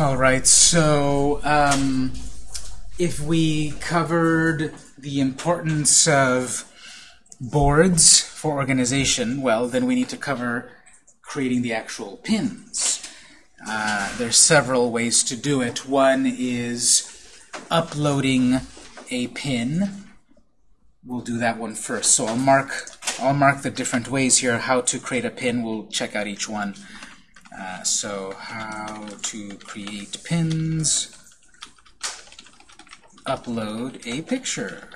All right, so um, if we covered the importance of boards for organization, well, then we need to cover creating the actual pins. Uh, there's several ways to do it. One is uploading a pin. We'll do that one first. So I'll mark I'll mark the different ways here how to create a pin. We'll check out each one. Uh, so how to create pins, upload a picture.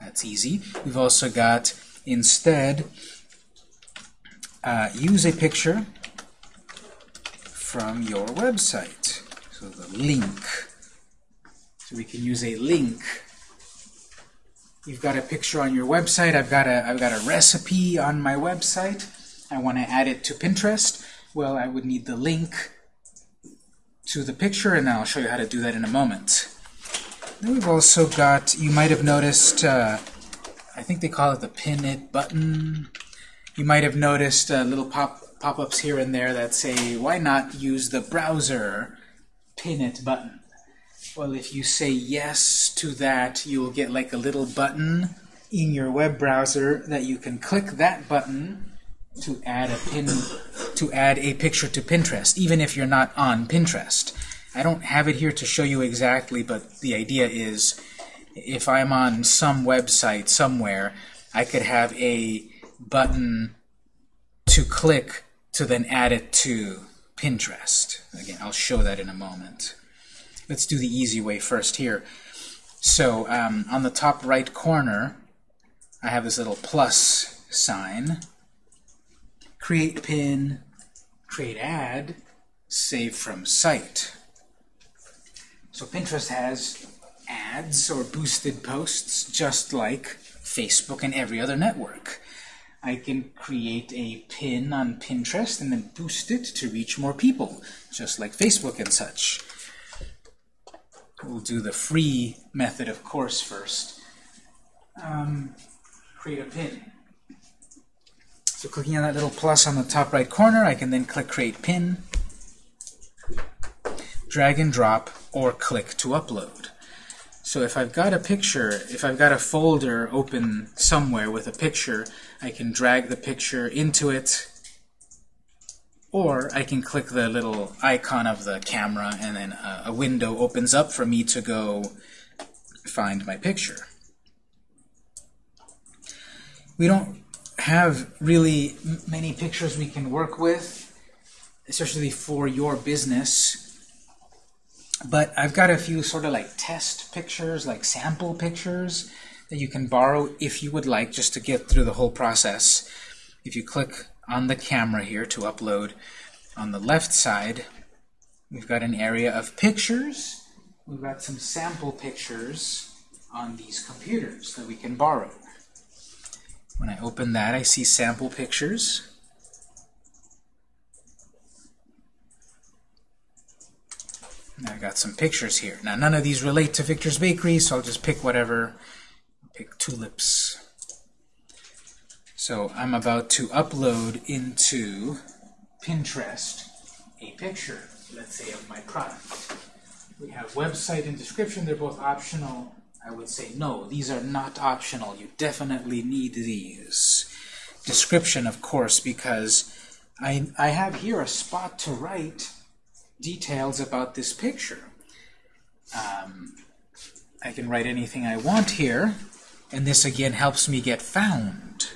That's easy. We've also got instead uh, use a picture from your website. So the link. So we can use a link. You've got a picture on your website. I've got a I've got a recipe on my website. I want to add it to Pinterest. Well, I would need the link to the picture, and I'll show you how to do that in a moment. Then we've also got, you might have noticed, uh, I think they call it the pin it button. You might have noticed uh, little pop pop-ups here and there that say, why not use the browser pin it button? Well, if you say yes to that, you will get like a little button in your web browser that you can click that button to add a pin to add a picture to Pinterest, even if you're not on Pinterest. I don't have it here to show you exactly, but the idea is if I'm on some website somewhere, I could have a button to click to then add it to Pinterest. Again, I'll show that in a moment. Let's do the easy way first here. So um, on the top right corner, I have this little plus sign create pin, create ad, save from site. So Pinterest has ads or boosted posts just like Facebook and every other network. I can create a pin on Pinterest and then boost it to reach more people, just like Facebook and such. We'll do the free method, of course, first. Um, create a pin. So clicking on that little plus on the top right corner, I can then click Create Pin, drag and drop, or click to upload. So if I've got a picture, if I've got a folder open somewhere with a picture, I can drag the picture into it, or I can click the little icon of the camera and then a, a window opens up for me to go find my picture. We don't have really many pictures we can work with, especially for your business. But I've got a few sort of like test pictures, like sample pictures that you can borrow if you would like, just to get through the whole process. If you click on the camera here to upload, on the left side, we've got an area of pictures. We've got some sample pictures on these computers that we can borrow. When I open that, I see sample pictures. I got some pictures here. Now, none of these relate to Victor's Bakery, so I'll just pick whatever. Pick tulips. So I'm about to upload into Pinterest a picture, let's say, of my product. We have website and description. They're both optional. I would say, no, these are not optional. You definitely need these. Description, of course, because I, I have here a spot to write details about this picture. Um, I can write anything I want here, and this again helps me get found.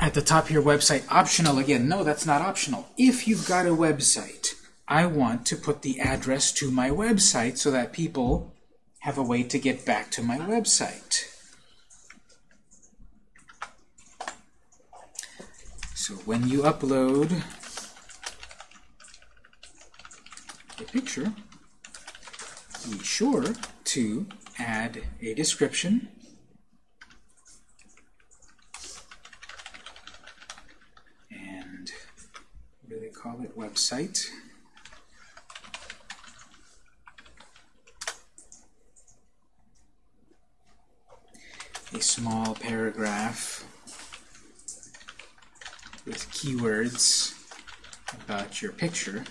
At the top here, website optional. Again, no, that's not optional. If you've got a website, I want to put the address to my website so that people have a way to get back to my website. So when you upload a picture, be sure to add a description and they call it? Website. a small paragraph with keywords about your picture,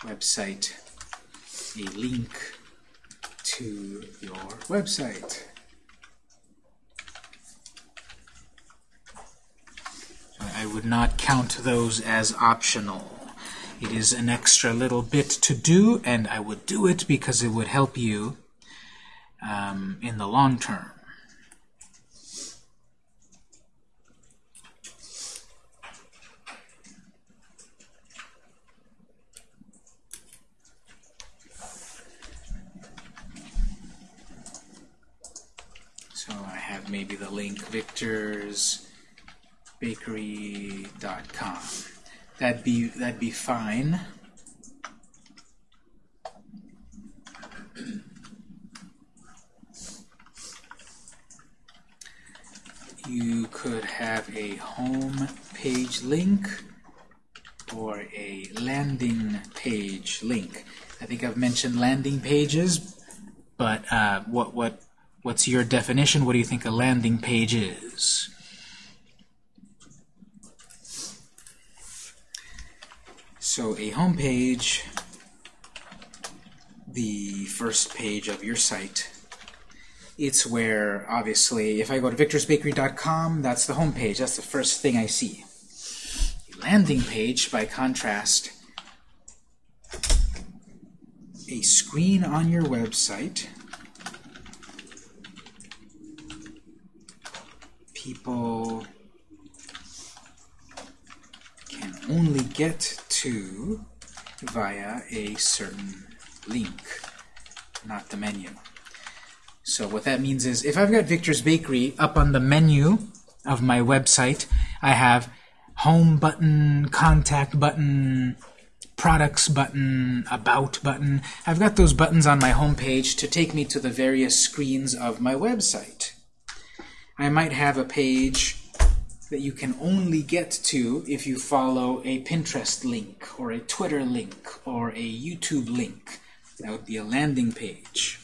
website, a link to your website. I would not count those as optional. It is an extra little bit to do, and I would do it because it would help you um, in the long term. So I have maybe the link victorsbakery.com. That'd be that'd be fine. You could have a home page link or a landing page link. I think I've mentioned landing pages, but uh, what what what's your definition? What do you think a landing page is? So a home page, the first page of your site, it's where, obviously, if I go to victorsbakery.com, that's the homepage. That's the first thing I see. A landing page, by contrast, a screen on your website. People can only get to via a certain link, not the menu. So what that means is if I've got Victor's Bakery up on the menu of my website, I have home button, contact button, products button, about button. I've got those buttons on my home page to take me to the various screens of my website. I might have a page that you can only get to if you follow a Pinterest link or a Twitter link or a YouTube link. That would be a landing page.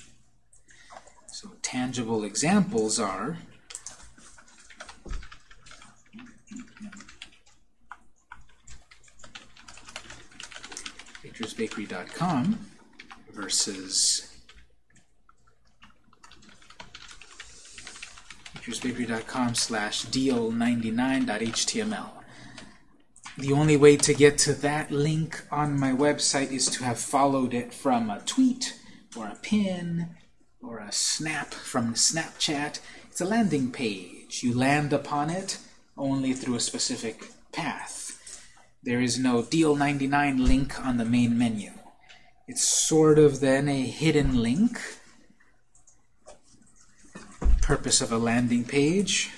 So tangible examples are victorsbakery.com versus victorsbakery.com slash deal99.html. The only way to get to that link on my website is to have followed it from a tweet or a pin or a snap from Snapchat. It's a landing page. You land upon it only through a specific path. There is no Deal 99 link on the main menu. It's sort of then a hidden link. Purpose of a landing page.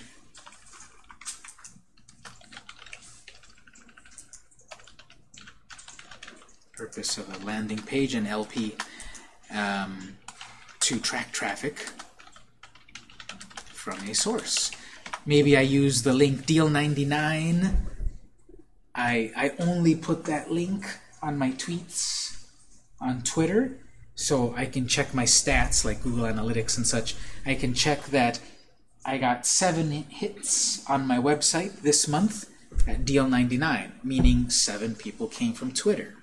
Purpose of a landing page and LP um, to track traffic from a source. Maybe I use the link deal99. I, I only put that link on my tweets on Twitter so I can check my stats like Google Analytics and such. I can check that I got seven hits on my website this month at deal99, meaning seven people came from Twitter.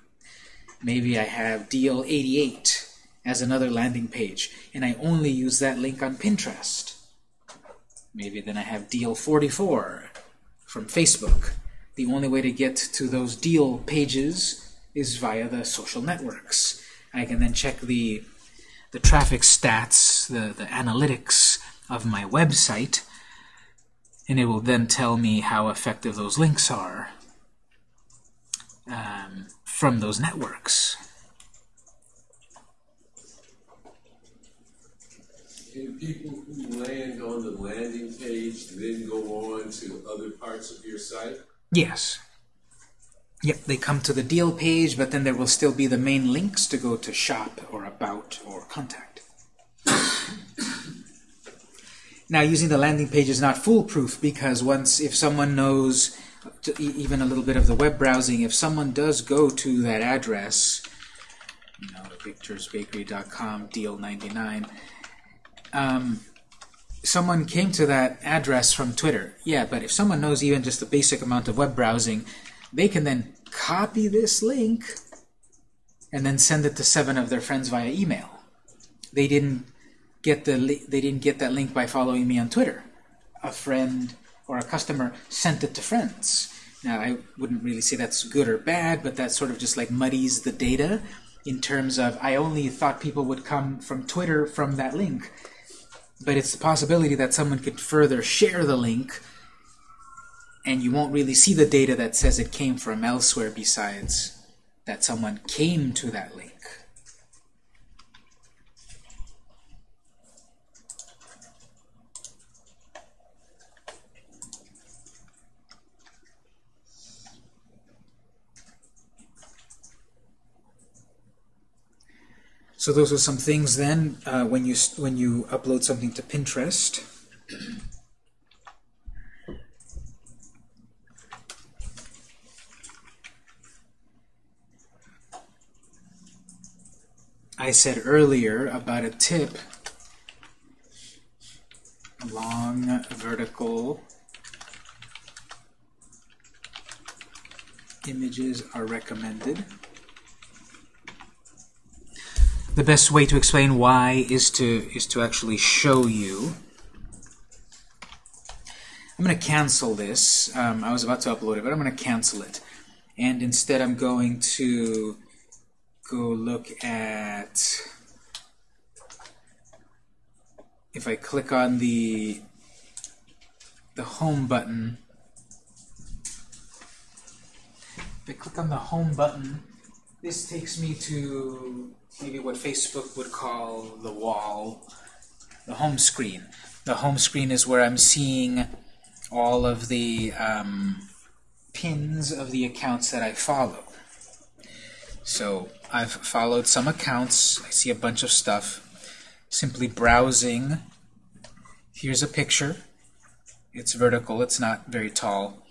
Maybe I have deal 88 as another landing page, and I only use that link on Pinterest. Maybe then I have deal 44 from Facebook. The only way to get to those deal pages is via the social networks. I can then check the the traffic stats, the, the analytics of my website, and it will then tell me how effective those links are um, from those networks. Can people who land on the landing page then go on to other parts of your site? Yes. Yep, they come to the deal page, but then there will still be the main links to go to shop or about or contact. now, using the landing page is not foolproof because once, if someone knows even a little bit of the web browsing, if someone does go to that address, you know, victorsbakery.com, deal 99, um, someone came to that address from Twitter. Yeah, but if someone knows even just the basic amount of web browsing, they can then copy this link and then send it to seven of their friends via email. They didn't get the they didn't get that link by following me on Twitter. A friend or a customer sent it to friends. Now I wouldn't really say that's good or bad, but that sort of just like muddies the data in terms of I only thought people would come from Twitter from that link. But it's the possibility that someone could further share the link and you won't really see the data that says it came from elsewhere besides that someone came to that link. So those are some things then uh, when you when you upload something to Pinterest. I said earlier about a tip, long vertical images are recommended. The best way to explain why is to is to actually show you. I'm going to cancel this. Um, I was about to upload it, but I'm going to cancel it. And instead I'm going to go look at if I click on the the home button if I click on the home button this takes me to maybe what Facebook would call the wall the home screen the home screen is where I'm seeing all of the um, pins of the accounts that I follow so I've followed some accounts. I see a bunch of stuff. Simply browsing. Here's a picture. It's vertical. It's not very tall.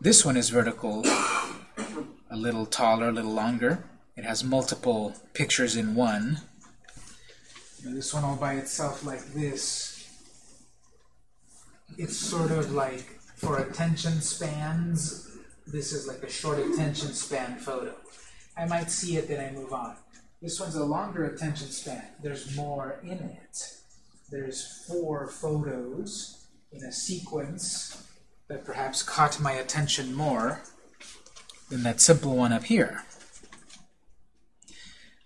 This one is vertical, a little taller, a little longer. It has multiple pictures in one. This one all by itself like this. It's sort of like for attention spans. This is like a short attention span photo. I might see it, then I move on. This one's a longer attention span. There's more in it. There's four photos in a sequence that perhaps caught my attention more than that simple one up here.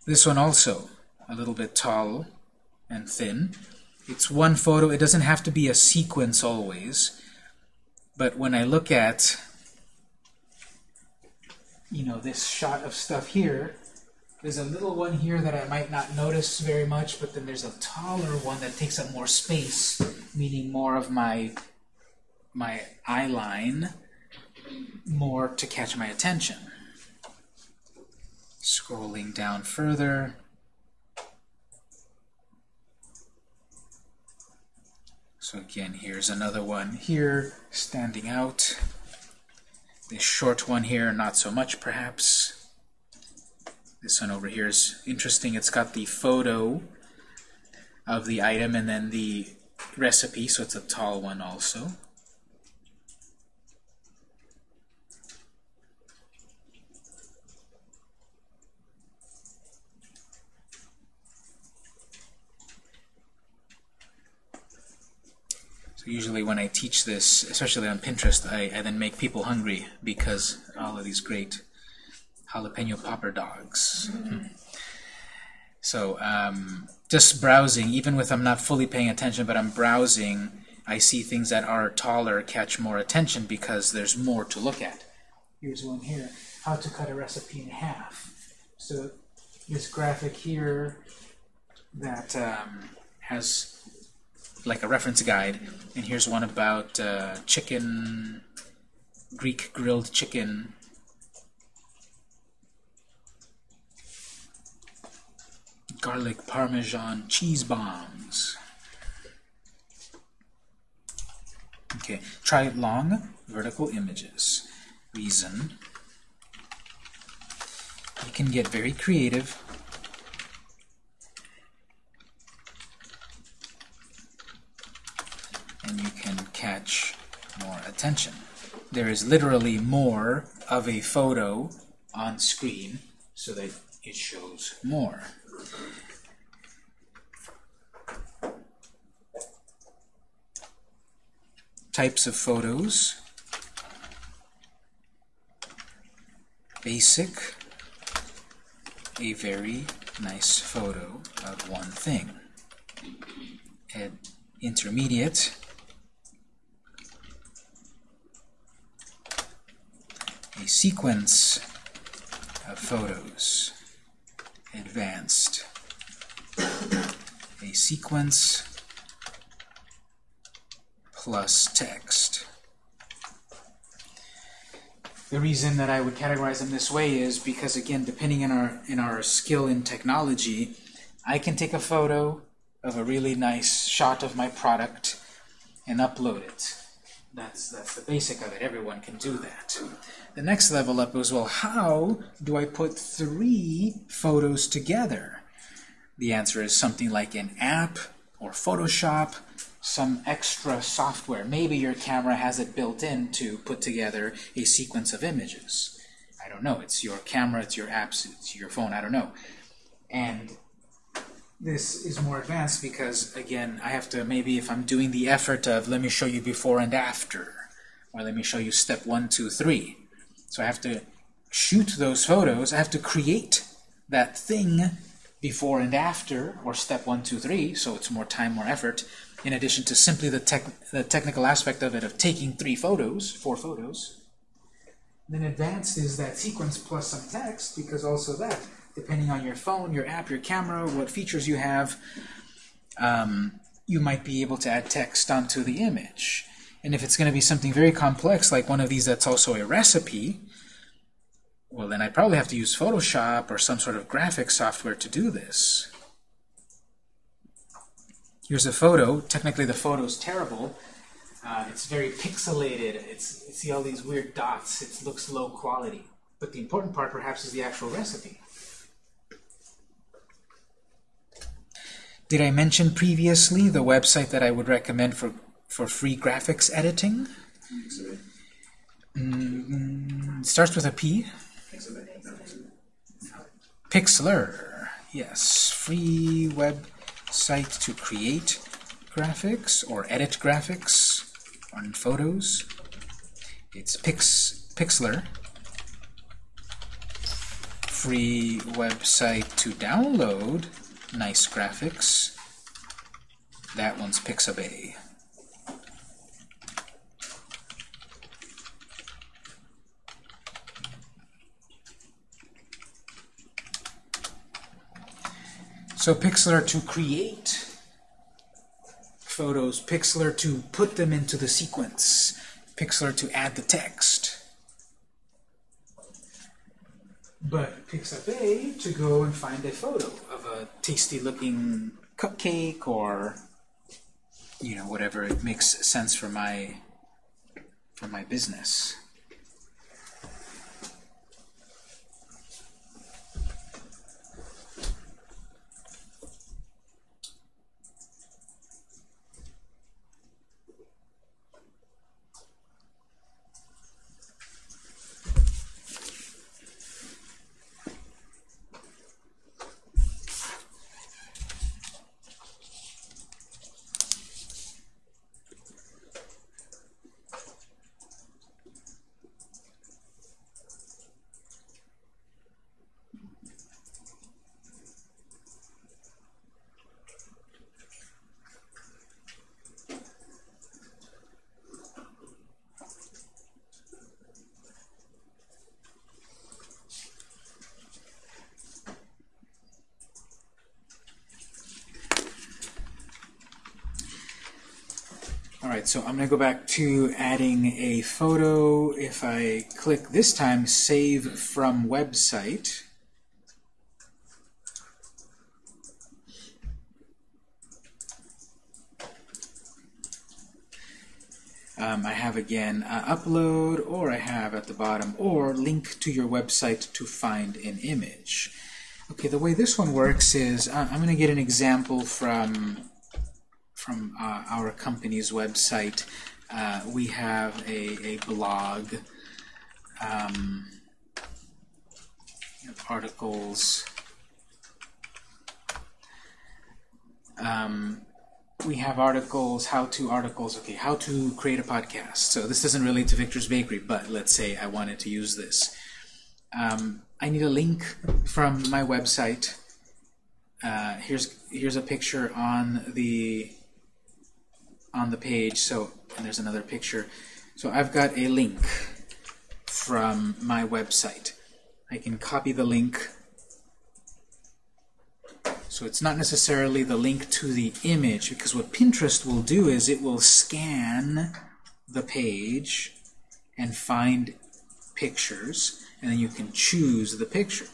This one also, a little bit tall and thin. It's one photo. It doesn't have to be a sequence always. But when I look at you know, this shot of stuff here. There's a little one here that I might not notice very much, but then there's a taller one that takes up more space, meaning more of my my eye line, more to catch my attention. Scrolling down further. So again, here's another one here, standing out. This short one here, not so much perhaps. This one over here is interesting. It's got the photo of the item and then the recipe, so it's a tall one also. Usually when I teach this, especially on Pinterest, I, I then make people hungry because all of these great jalapeno popper dogs. Mm -hmm. So um, just browsing, even with I'm not fully paying attention, but I'm browsing, I see things that are taller catch more attention because there's more to look at. Here's one here, how to cut a recipe in half. So this graphic here that um, has like a reference guide. And here's one about uh, chicken, Greek grilled chicken. Garlic Parmesan cheese bombs. Okay, try long vertical images. Reason. You can get very creative and you can catch more attention. There is literally more of a photo on screen so that it shows more. Types of photos. Basic, a very nice photo of one thing. And intermediate, a sequence of photos. Advanced, a sequence plus text. The reason that I would categorize them this way is because, again, depending on our, in our skill in technology, I can take a photo of a really nice shot of my product and upload it. That's, that's the basic of it. Everyone can do that. The next level up is, well, how do I put three photos together? The answer is something like an app or Photoshop some extra software. Maybe your camera has it built in to put together a sequence of images. I don't know. It's your camera, it's your apps, it's your phone, I don't know. And this is more advanced because, again, I have to, maybe if I'm doing the effort of let me show you before and after, or let me show you step one, two, three. So I have to shoot those photos, I have to create that thing before and after, or step one, two, three, so it's more time, more effort, in addition to simply the, tech, the technical aspect of it of taking three photos, four photos. Then advanced is that sequence plus some text, because also that, depending on your phone, your app, your camera, what features you have, um, you might be able to add text onto the image. And if it's going to be something very complex, like one of these that's also a recipe, well, then I probably have to use Photoshop or some sort of graphic software to do this. Here's a photo. Technically, the photo's terrible. Uh, it's very pixelated. It's, you see all these weird dots. It looks low quality. But the important part, perhaps, is the actual recipe. Did I mention previously the website that I would recommend for, for free graphics editing? Mm, starts with a P. Pixlr. Yes, free web site to create graphics or edit graphics on photos. It's Pix Pixlr. Free website to download nice graphics. That one's Pixabay. So Pixlr to create photos, Pixlr to put them into the sequence, Pixlr to add the text. But Pixabay to go and find a photo of a tasty looking cupcake or you know whatever it makes sense for my for my business. So I'm going to go back to adding a photo. If I click this time, Save from Website, um, I have again uh, Upload, or I have at the bottom, or Link to your website to find an image. Okay, the way this one works is uh, I'm going to get an example from our company's website, uh, we have a, a blog, um, articles. Um, we have articles, how-to articles, okay, how to create a podcast. So this doesn't relate to Victor's Bakery, but let's say I wanted to use this. Um, I need a link from my website. Uh, here's here's a picture on the on the page. So there's another picture. So I've got a link from my website. I can copy the link so it's not necessarily the link to the image, because what Pinterest will do is it will scan the page and find pictures, and then you can choose the picture.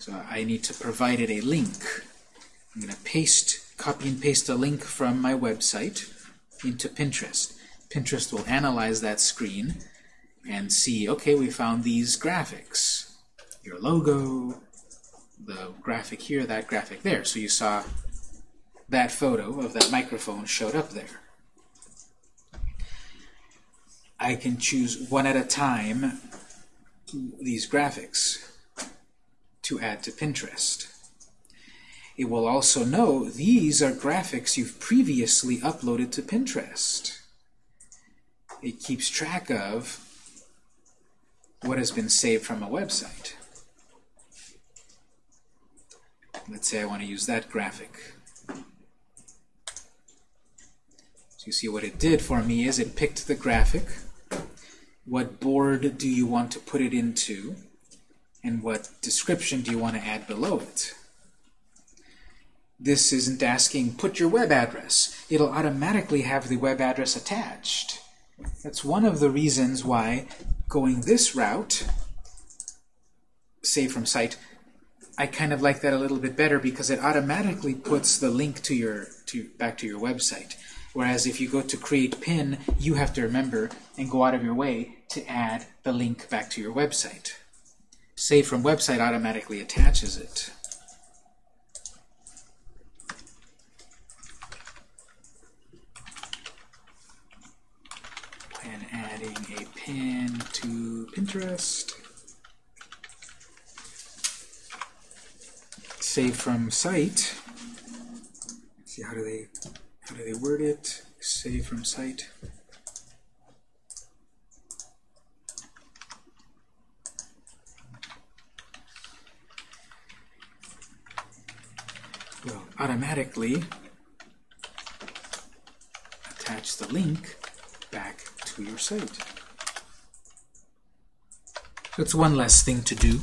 So I need to provide it a link. I'm going to paste, copy and paste a link from my website into Pinterest. Pinterest will analyze that screen and see, okay, we found these graphics. Your logo, the graphic here, that graphic there. So you saw that photo of that microphone showed up there. I can choose one at a time these graphics to add to Pinterest. It will also know these are graphics you've previously uploaded to Pinterest. It keeps track of what has been saved from a website. Let's say I want to use that graphic. So you see what it did for me is it picked the graphic, what board do you want to put it into, and what description do you want to add below it. This isn't asking, put your web address. It'll automatically have the web address attached. That's one of the reasons why going this route, save from site, I kind of like that a little bit better because it automatically puts the link to your to back to your website. Whereas if you go to create pin, you have to remember and go out of your way to add the link back to your website. Save from website automatically attaches it. And adding a pin to Pinterest. save from site. See how do they how do they word it? Save from site. Will automatically attach the link back to your site. So it's one less thing to do.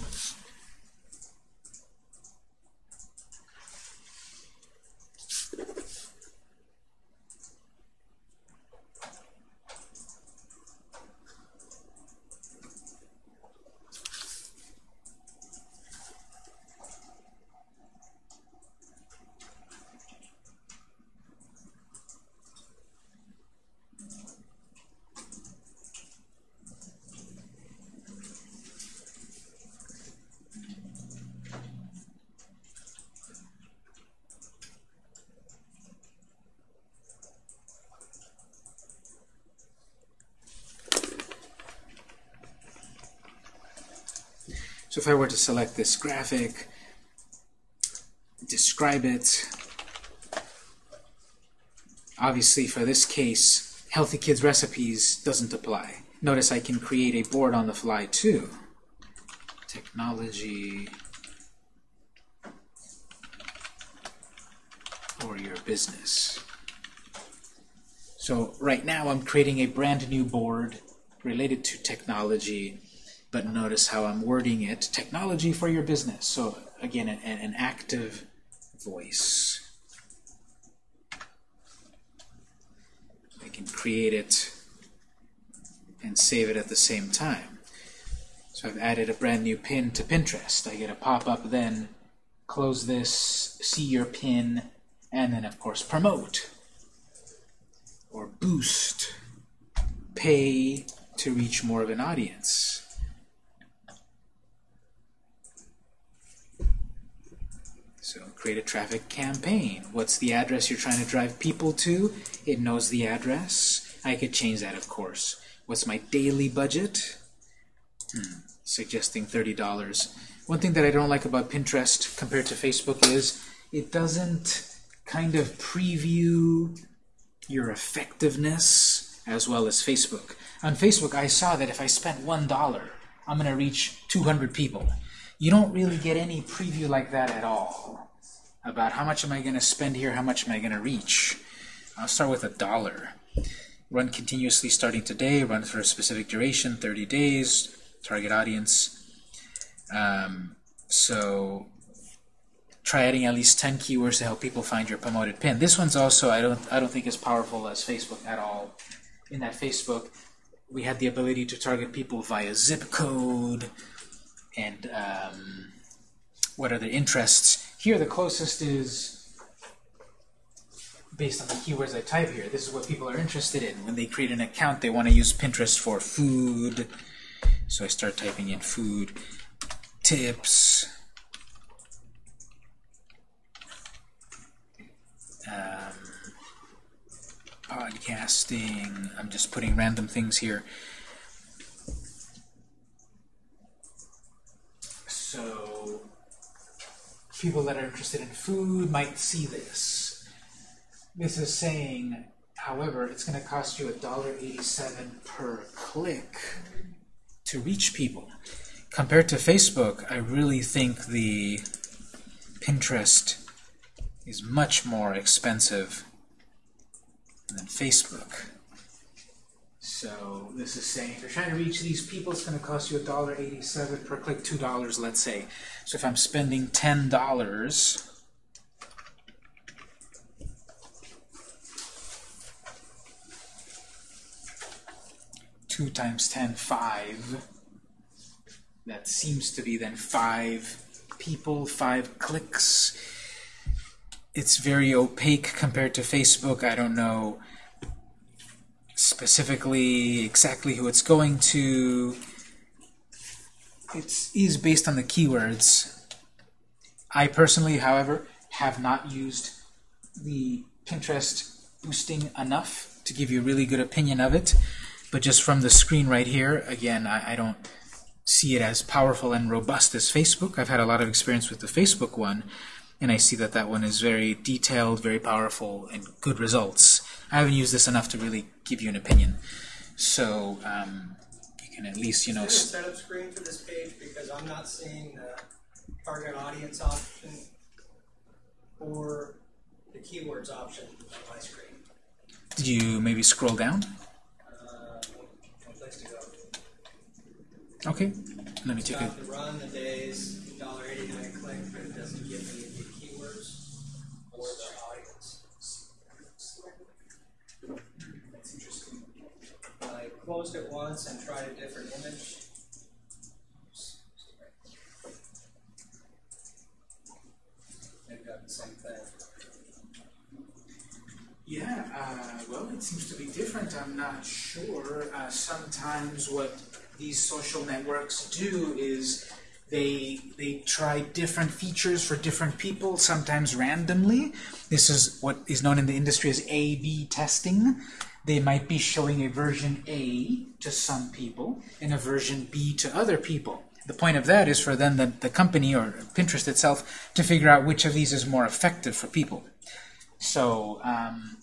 So if I were to select this graphic, describe it, obviously for this case, Healthy Kids Recipes doesn't apply. Notice I can create a board on the fly too. Technology for your business. So right now I'm creating a brand new board related to technology but notice how I'm wording it. Technology for your business. So again, an, an active voice. I can create it and save it at the same time. So I've added a brand new pin to Pinterest. I get a pop-up then, close this, see your pin, and then of course promote or boost, pay to reach more of an audience. So create a traffic campaign. What's the address you're trying to drive people to? It knows the address. I could change that, of course. What's my daily budget? Hmm, suggesting $30. One thing that I don't like about Pinterest compared to Facebook is it doesn't kind of preview your effectiveness as well as Facebook. On Facebook, I saw that if I spent $1, I'm going to reach 200 people. You don't really get any preview like that at all about how much am I going to spend here, how much am I going to reach. I'll start with a dollar. Run continuously starting today, run for a specific duration, 30 days, target audience. Um, so try adding at least 10 keywords to help people find your promoted pin. This one's also, I don't, I don't think as powerful as Facebook at all. In that Facebook, we had the ability to target people via zip code and um, what are their interests. Here, the closest is based on the keywords I type here. This is what people are interested in. When they create an account, they want to use Pinterest for food. So I start typing in food, tips, um, podcasting. I'm just putting random things here. So people that are interested in food might see this. This is saying, however, it's going to cost you $1.87 per click to reach people. Compared to Facebook, I really think the Pinterest is much more expensive than Facebook. So this is saying if you're trying to reach these people, it's going to cost you $1.87 per click, $2, let's say. So if I'm spending $10, two times 10, five. That seems to be then five people, five clicks. It's very opaque compared to Facebook. I don't know specifically exactly who it's going to. It is based on the keywords. I personally, however, have not used the Pinterest boosting enough to give you a really good opinion of it. But just from the screen right here, again, I, I don't see it as powerful and robust as Facebook. I've had a lot of experience with the Facebook one, and I see that that one is very detailed, very powerful, and good results. I haven't used this enough to really give you an opinion. So um, you can at least, you know... Is there a setup screen for this page? Because I'm not seeing the target audience option or the keywords option on my screen. Did you maybe scroll down? Uh, no place to go. Okay, let me take a... Got the run, the days, $1.89 click, but it doesn't give me the keywords or the audience. I closed it once and tried a different image. They've got the same thing. Yeah, uh, well, it seems to be different. I'm not sure. Uh, sometimes what these social networks do is they they try different features for different people, sometimes randomly. This is what is known in the industry as A-B testing. They might be showing a version A to some people and a version B to other people. The point of that is for then the, the company or Pinterest itself to figure out which of these is more effective for people. So um,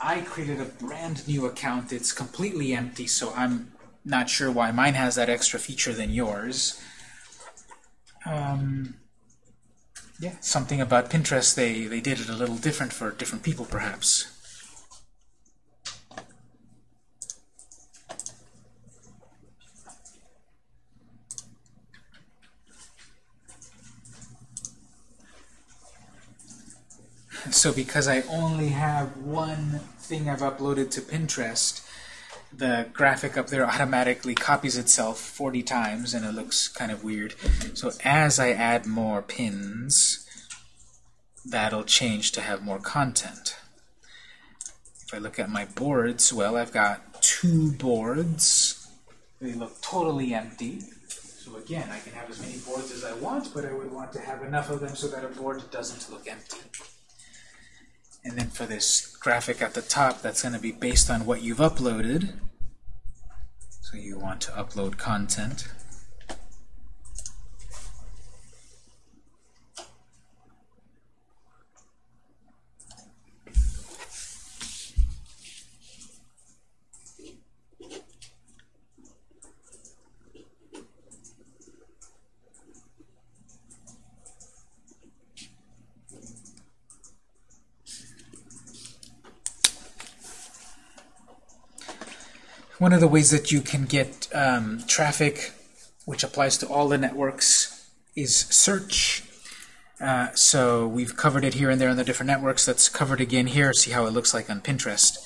I created a brand new account. It's completely empty, so I'm not sure why mine has that extra feature than yours. Um, yeah, something about Pinterest, they, they did it a little different for different people, perhaps. So because I only have one thing I've uploaded to Pinterest, the graphic up there automatically copies itself 40 times and it looks kind of weird. So as I add more pins, that'll change to have more content. If I look at my boards, well, I've got two boards. They look totally empty. So again, I can have as many boards as I want, but I would want to have enough of them so that a board doesn't look empty. And then for this graphic at the top, that's going to be based on what you've uploaded. So you want to upload content. One of the ways that you can get um, traffic, which applies to all the networks, is search. Uh, so we've covered it here and there on the different networks. That's covered again here. See how it looks like on Pinterest.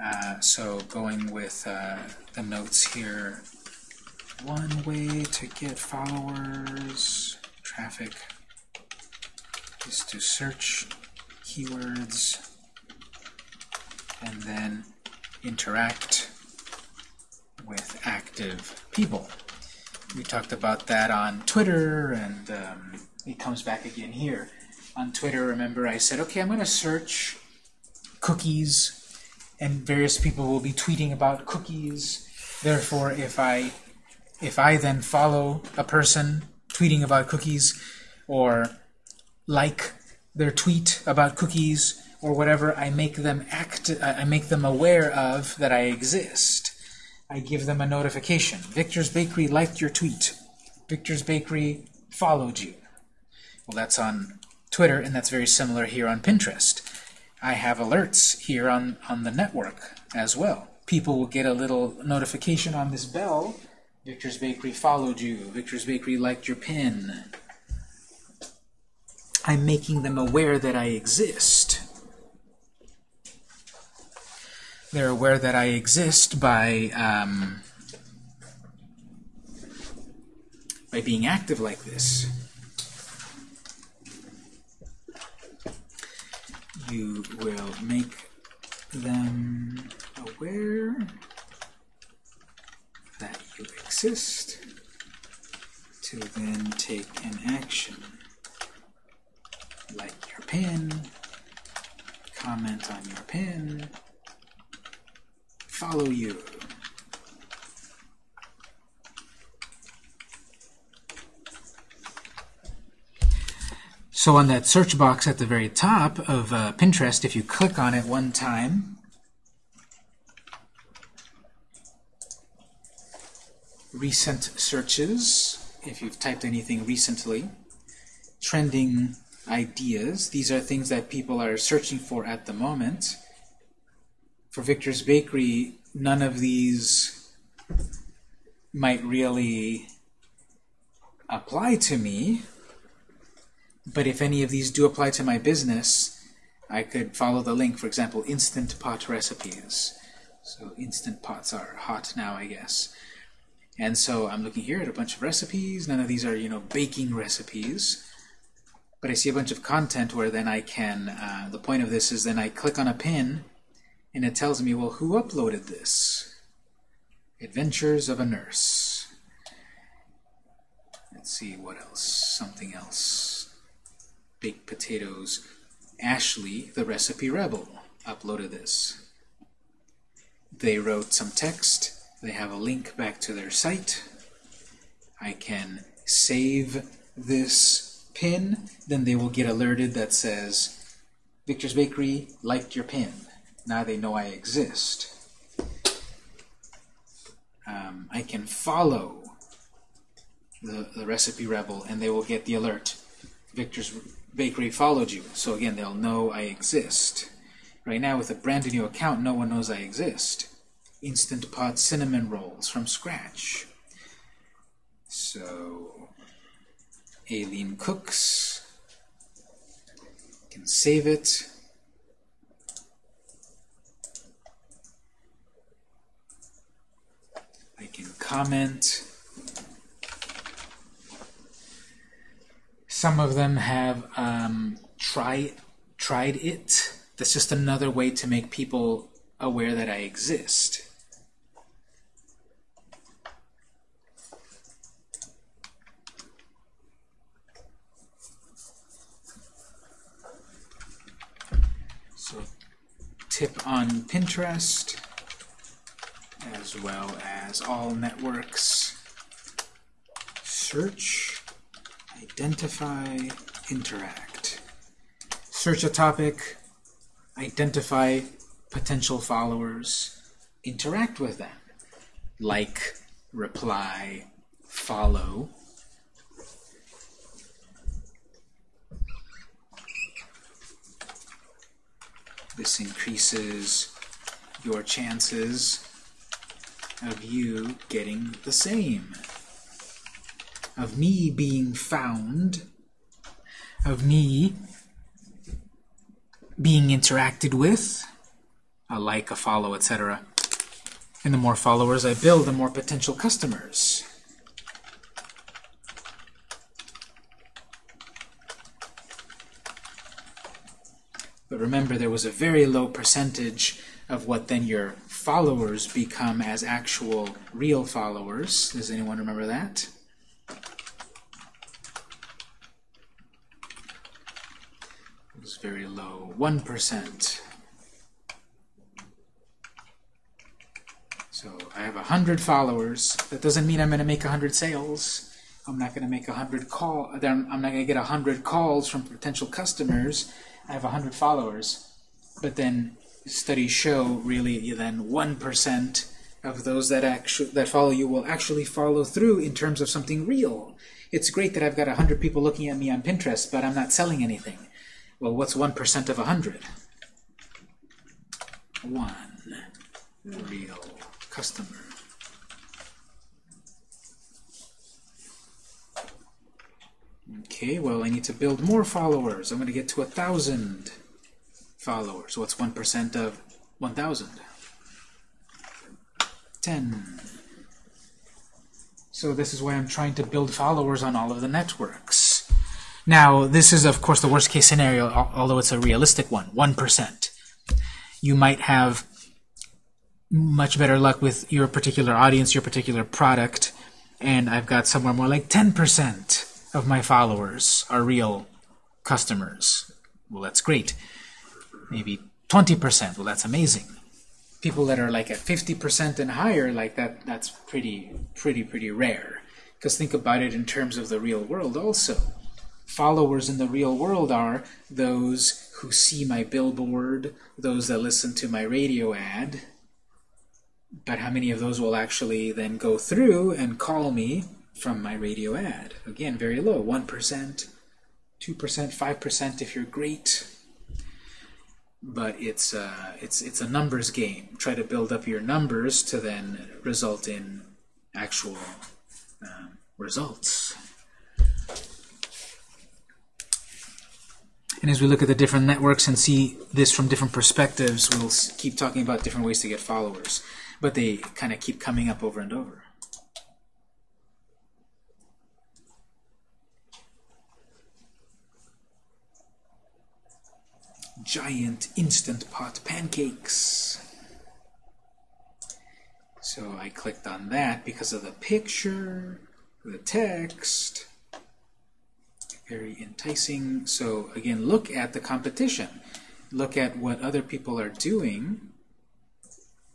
Uh, so going with uh, the notes here, one way to get followers, traffic, is to search keywords and then interact with active people. We talked about that on Twitter, and um, it comes back again here. On Twitter, remember I said, okay, I'm going to search cookies, and various people will be tweeting about cookies. Therefore, if I if I then follow a person tweeting about cookies, or like their tweet about cookies, or whatever, I make them act. I make them aware of that I exist. I give them a notification. Victor's Bakery liked your tweet. Victor's Bakery followed you. Well, that's on Twitter, and that's very similar here on Pinterest. I have alerts here on, on the network as well. People will get a little notification on this bell. Victor's Bakery followed you. Victor's Bakery liked your pin. I'm making them aware that I exist. They're aware that I exist by um, by being active like this. You will make them aware that you exist to then take an action like your pin, comment on your pin, follow you. So on that search box at the very top of uh, Pinterest, if you click on it one time, recent searches, if you've typed anything recently, trending ideas, these are things that people are searching for at the moment. For Victor's Bakery, none of these might really apply to me, but if any of these do apply to my business, I could follow the link, for example, Instant Pot Recipes. So Instant Pots are hot now, I guess. And so I'm looking here at a bunch of recipes. None of these are, you know, baking recipes. But I see a bunch of content where then I can, uh, the point of this is then I click on a pin and it tells me, well, who uploaded this? Adventures of a Nurse. Let's see, what else? Something else. Baked potatoes. Ashley, the Recipe Rebel, uploaded this. They wrote some text. They have a link back to their site. I can save this pin. Then they will get alerted that says, Victor's Bakery liked your pin. Now they know I exist. Um, I can follow the, the Recipe Rebel, and they will get the alert. Victor's Bakery followed you. So again, they'll know I exist. Right now, with a brand new account, no one knows I exist. Instant Pot cinnamon rolls from scratch. So, Aileen Cooks. Can save it. I can comment. Some of them have um, try, tried it. That's just another way to make people aware that I exist. So, tip on Pinterest, as well as all networks. Search, identify, interact. Search a topic, identify potential followers, interact with them. Like, reply, follow. This increases your chances of you getting the same. Of me being found. Of me being interacted with. A like, a follow, etc. And the more followers I build, the more potential customers. But remember, there was a very low percentage of what then your followers become as actual real followers. Does anyone remember that? It was very low, 1%. So I have 100 followers. That doesn't mean I'm going to make 100 sales. I'm not going to make 100 call. I'm not going to get 100 calls from potential customers. I have 100 followers. But then studies show really then 1% of those that actually that follow you will actually follow through in terms of something real. It's great that I've got 100 people looking at me on Pinterest, but I'm not selling anything. Well, what's 1% of 100? One real customer. Okay, well, I need to build more followers. I'm going to get to a thousand followers. What's 1% of 1,000? 10. So this is why I'm trying to build followers on all of the networks. Now, this is, of course, the worst case scenario, although it's a realistic one, 1%. You might have much better luck with your particular audience, your particular product, and I've got somewhere more like 10% of my followers are real customers. Well, that's great. Maybe 20%. Well, that's amazing. People that are like at 50% and higher, like that, that's pretty, pretty, pretty rare. Because think about it in terms of the real world also. Followers in the real world are those who see my billboard, those that listen to my radio ad, but how many of those will actually then go through and call me from my radio ad? Again, very low, 1%, 2%, 5% if you're great. But it's, uh, it's, it's a numbers game. Try to build up your numbers to then result in actual um, results. And as we look at the different networks and see this from different perspectives, we'll keep talking about different ways to get followers but they kind of keep coming up over and over. Giant Instant Pot pancakes. So I clicked on that because of the picture, the text. Very enticing. So again, look at the competition. Look at what other people are doing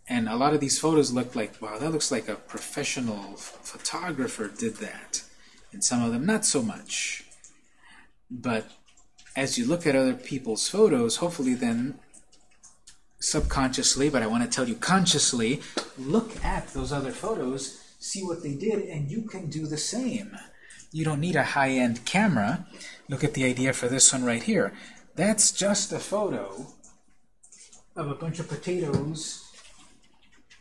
and a lot of these photos look like, wow, that looks like a professional photographer did that. And some of them not so much. But as you look at other people's photos, hopefully then subconsciously, but I want to tell you consciously, look at those other photos, see what they did, and you can do the same. You don't need a high-end camera. Look at the idea for this one right here. That's just a photo of a bunch of potatoes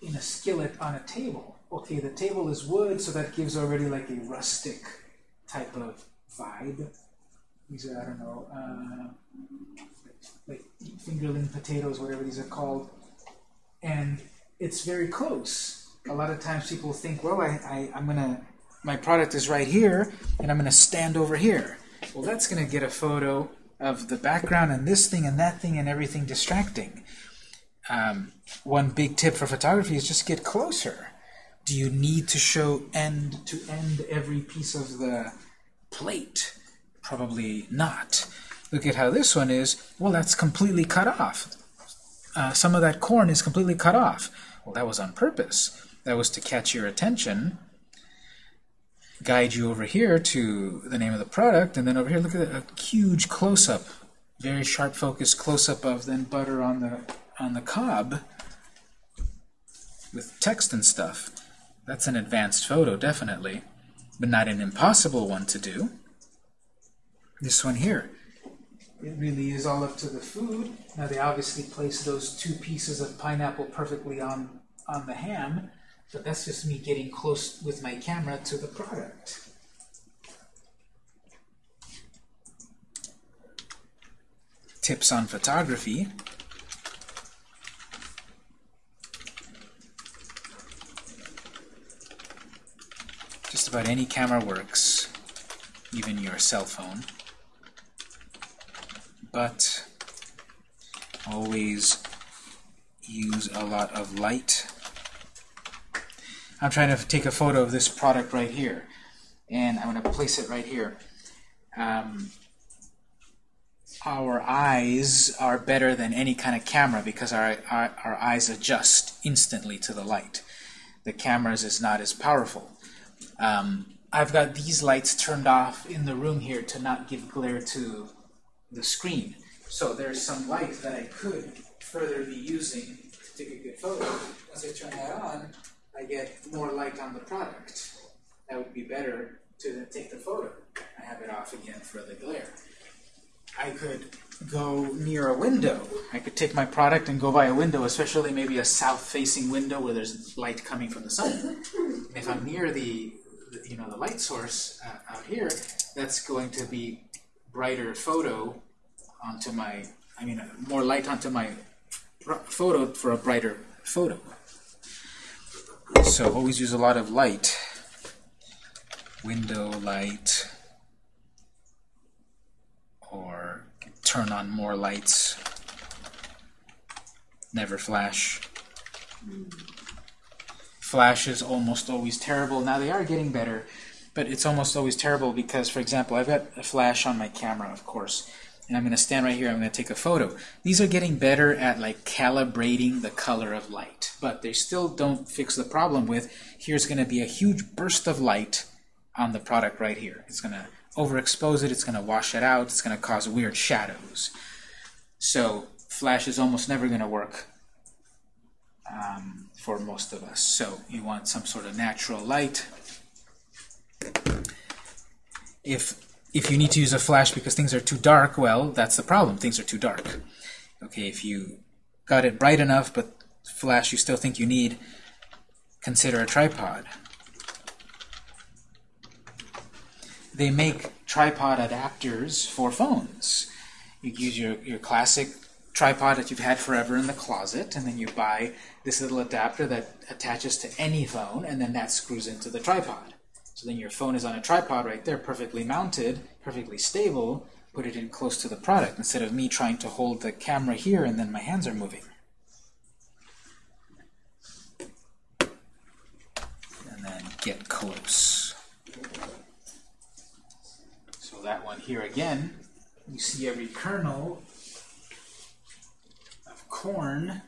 in a skillet on a table. Okay, the table is wood, so that gives already like a rustic type of vibe. These are, I don't know, uh, like fingerling potatoes, whatever these are called. And it's very close. A lot of times people think, well, I, I, I'm going to, my product is right here, and I'm going to stand over here. Well, that's going to get a photo of the background and this thing and that thing and everything distracting um, one big tip for photography is just get closer. Do you need to show end to end every piece of the plate? Probably not. Look at how this one is. Well, that's completely cut off. Uh, some of that corn is completely cut off. Well, that was on purpose. That was to catch your attention, guide you over here to the name of the product, and then over here, look at a huge close-up, very sharp focus close-up of then butter on the on the cob with text and stuff. That's an advanced photo, definitely, but not an impossible one to do. This one here, it really is all up to the food. Now they obviously place those two pieces of pineapple perfectly on, on the ham, But that's just me getting close with my camera to the product. Tips on photography. Just about any camera works, even your cell phone. But always use a lot of light. I'm trying to take a photo of this product right here, and I'm going to place it right here. Um, our eyes are better than any kind of camera because our, our, our eyes adjust instantly to the light. The camera's is not as powerful. Um, I've got these lights turned off in the room here to not give glare to the screen. So there's some light that I could further be using to take a good photo. Once I turn that on, I get more light on the product. That would be better to take the photo. I have it off again for the glare. I could go near a window. I could take my product and go by a window, especially maybe a south-facing window where there's light coming from the sun. And if I'm near the, the you know, the light source uh, out here, that's going to be brighter photo onto my, I mean, more light onto my photo for a brighter photo. So always use a lot of light. Window light, or turn on more lights. Never flash. Hmm. Flash is almost always terrible. Now they are getting better, but it's almost always terrible because, for example, I've got a flash on my camera, of course, and I'm going to stand right here, I'm going to take a photo. These are getting better at like calibrating the color of light, but they still don't fix the problem with here's going to be a huge burst of light on the product right here. It's going to overexpose it, it's going to wash it out, it's going to cause weird shadows. So flash is almost never going to work um, for most of us. So you want some sort of natural light. If if you need to use a flash because things are too dark, well, that's the problem. Things are too dark. Okay, if you got it bright enough, but flash you still think you need, consider a tripod. They make tripod adapters for phones. You use your, your classic tripod that you've had forever in the closet, and then you buy this little adapter that attaches to any phone, and then that screws into the tripod. So then your phone is on a tripod right there, perfectly mounted, perfectly stable. Put it in close to the product instead of me trying to hold the camera here and then my hands are moving. And then get close. So that one here again, you see every kernel of corn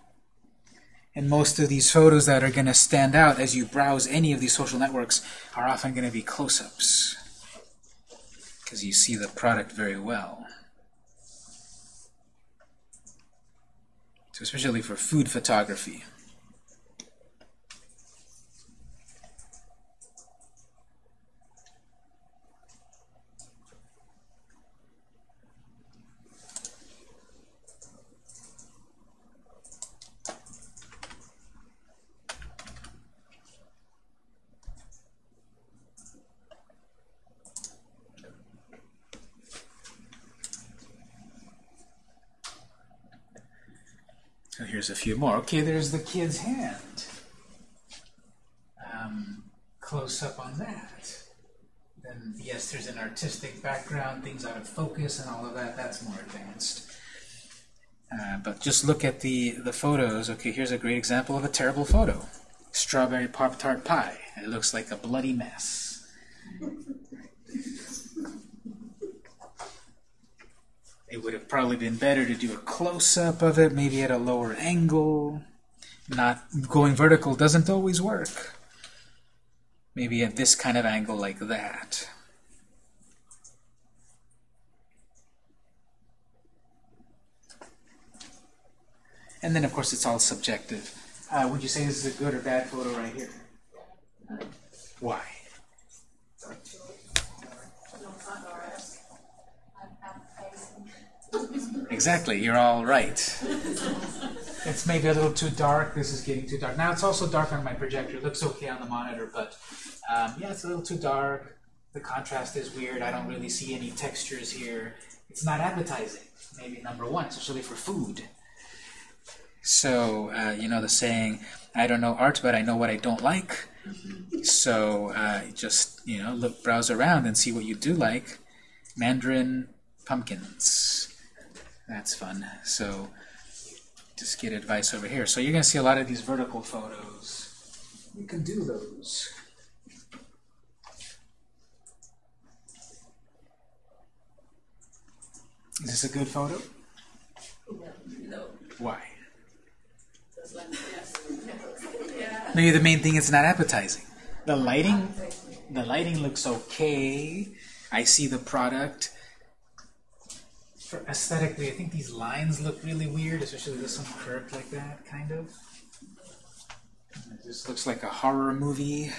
and most of these photos that are going to stand out as you browse any of these social networks are often going to be close-ups because you see the product very well. So especially for food photography. A few more. Okay, there's the kid's hand. Um, close up on that. Then, yes, there's an artistic background, things out of focus and all of that. That's more advanced. Uh, but just look at the, the photos. Okay, here's a great example of a terrible photo. Strawberry Pop-Tart pie. It looks like a bloody mess. Would have probably been better to do a close-up of it, maybe at a lower angle. Not going vertical doesn't always work. Maybe at this kind of angle like that. And then, of course, it's all subjective. Uh, would you say this is a good or bad photo right here? Why? Exactly, you're all right. It's maybe a little too dark. This is getting too dark. Now it's also dark on my projector. It looks okay on the monitor, but um, yeah, it's a little too dark. The contrast is weird. I don't really see any textures here. It's not appetizing. Maybe number one, especially for food. So, uh, you know the saying, I don't know art, but I know what I don't like. So, uh, just, you know, look, browse around and see what you do like. Mandarin pumpkins. That's fun. So, just get advice over here. So you're going to see a lot of these vertical photos. You can do those. Is this a good photo? No. Why? Maybe the main thing is not appetizing. The lighting, the lighting looks okay. I see the product. For aesthetically, I think these lines look really weird, especially this one curved like that, kind of. Just looks like a horror movie.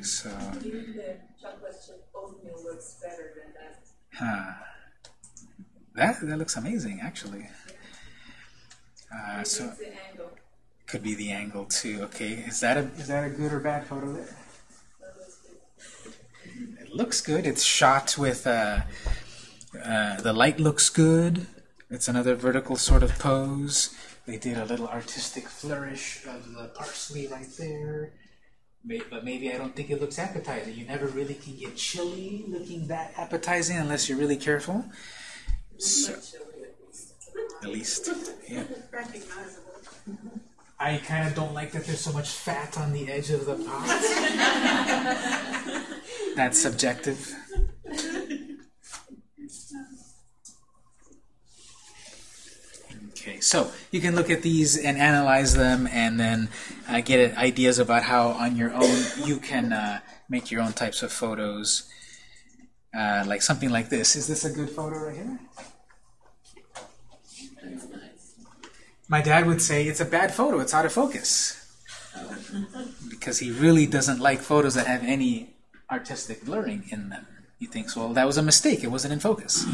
So, Even the chocolate chip oatmeal looks better than that. huh. That that looks amazing, actually. Uh, so could be the angle too. Okay, is that a is that a good or bad photo there? It looks good. It's shot with uh, uh, the light looks good. It's another vertical sort of pose. They did a little artistic flourish of the parsley right there. But maybe I don't think it looks appetizing. You never really can get chili looking that appetizing unless you're really careful. So, at least. at least, yeah. Recognizable. I kind of don't like that there's so much fat on the edge of the pot. That's subjective. Okay, so you can look at these and analyze them and then uh, get ideas about how on your own you can uh, make your own types of photos. Uh, like something like this. Is this a good photo right here? My dad would say it's a bad photo, it's out of focus. because he really doesn't like photos that have any artistic blurring in them. He thinks, well, that was a mistake, it wasn't in focus.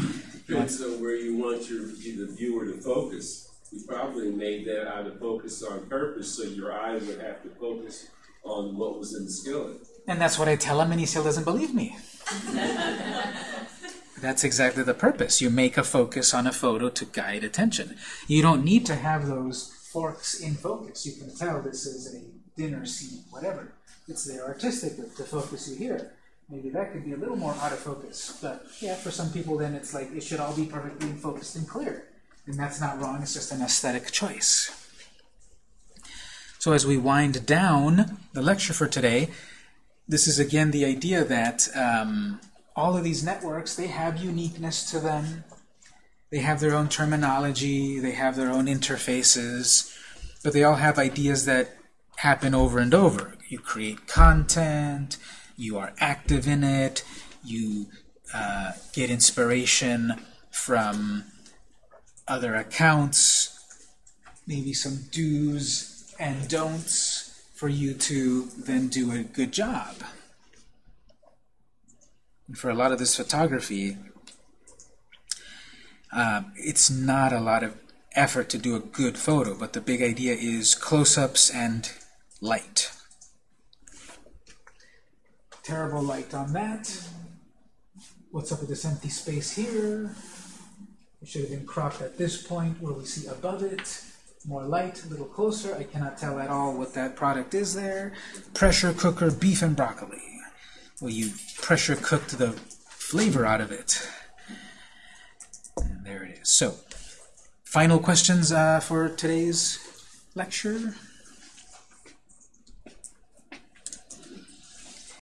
Depends on where you want your, the viewer to focus. You probably made that out of focus on purpose, so your eye would have to focus on what was in the skillet. And that's what I tell him, and he still doesn't believe me. That's exactly the purpose. You make a focus on a photo to guide attention. You don't need to have those forks in focus. You can tell this is a dinner scene, whatever. It's there artistically to focus you here. Maybe that could be a little more out of focus. But yeah, for some people, then it's like it should all be perfectly focused and clear. And that's not wrong, it's just an aesthetic choice. So as we wind down the lecture for today, this is again the idea that um, all of these networks, they have uniqueness to them. They have their own terminology, they have their own interfaces, but they all have ideas that happen over and over. You create content, you are active in it, you uh, get inspiration from other accounts, maybe some do's and don'ts for you to then do a good job. And for a lot of this photography, uh, it's not a lot of effort to do a good photo, but the big idea is close-ups and light. Terrible light on that. What's up with this empty space here? It should have been cropped at this point where we see above it. More light, a little closer. I cannot tell at all what that product is there. Pressure cooker beef and broccoli. Well, you pressure cooked the flavor out of it. And there it is. So, final questions uh, for today's lecture?